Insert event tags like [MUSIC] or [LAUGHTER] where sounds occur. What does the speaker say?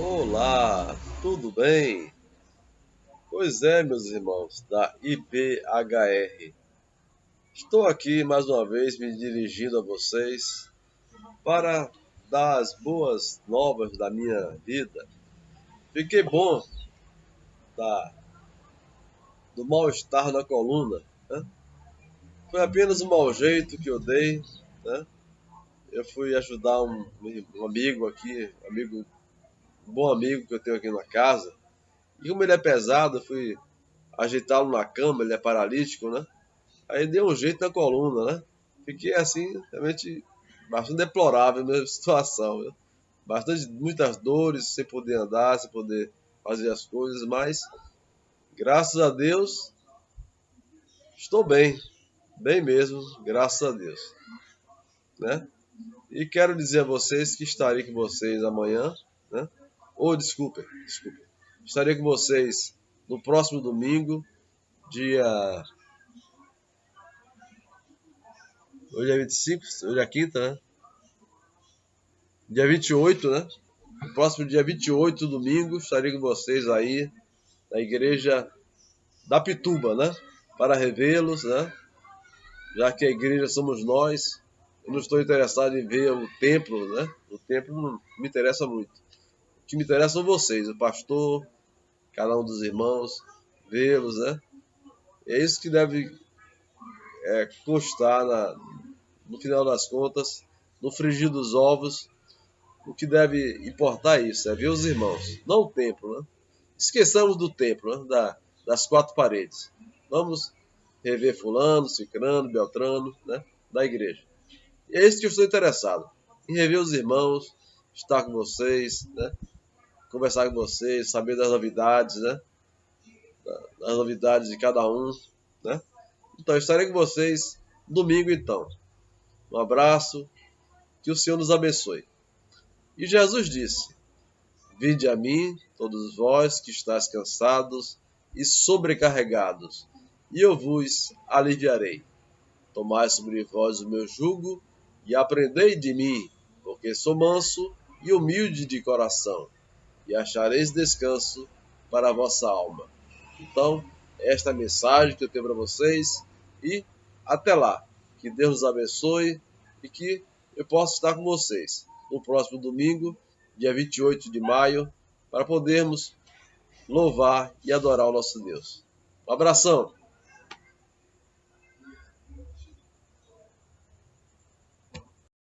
Olá, tudo bem? Pois é, meus irmãos da IPHR. Estou aqui mais uma vez me dirigindo a vocês para dar as boas novas da minha vida. Fiquei bom da, do mal-estar na coluna. Né? Foi apenas um mau jeito que eu dei. Né? Eu fui ajudar um, um amigo aqui, um amigo um bom amigo que eu tenho aqui na casa. E como ele é pesado, fui ajeitá-lo na cama, ele é paralítico, né? Aí deu um jeito na coluna, né? Fiquei assim, realmente bastante deplorável a minha [LAUGHS] situação. Bastante, muitas dores, sem poder andar, sem poder fazer as coisas, mas graças a Deus estou bem, bem mesmo, graças a Deus, né? E quero dizer a vocês que estarei com vocês amanhã, né? Ou desculpe, desculpe. Estarei com vocês no próximo domingo, dia. Hoje é 25, hoje é quinta, né? Dia 28, né? No próximo dia 28, domingo, estarei com vocês aí na igreja da Pituba, né? Para revê-los, né? Já que a igreja somos nós, eu não estou interessado em ver o templo, né? O templo não me interessa muito. Que me interessa são vocês, o pastor, cada um dos irmãos, vê-los, né? É isso que deve é, constar na, no final das contas, no frigir dos ovos. O que deve importar é isso, é ver os irmãos, não o templo, né? Esqueçamos do templo, né? da, das quatro paredes. Vamos rever fulano, cicrano, beltrano, né? Da igreja. E é isso que eu estou interessado. Em rever os irmãos, estar com vocês, né? Conversar com vocês, saber das novidades, né? Das novidades de cada um, né? Então, estarei com vocês domingo, então. Um abraço, que o Senhor nos abençoe. E Jesus disse: Vinde a mim, todos vós que estáis cansados e sobrecarregados, e eu vos aliviarei. Tomai sobre vós o meu jugo e aprendei de mim, porque sou manso e humilde de coração, e achareis descanso para a vossa alma. Então, esta é a mensagem que eu tenho para vocês e até lá. Que Deus os abençoe e que eu possa estar com vocês no próximo domingo, dia 28 de maio, para podermos louvar e adorar o nosso Deus. Um abração!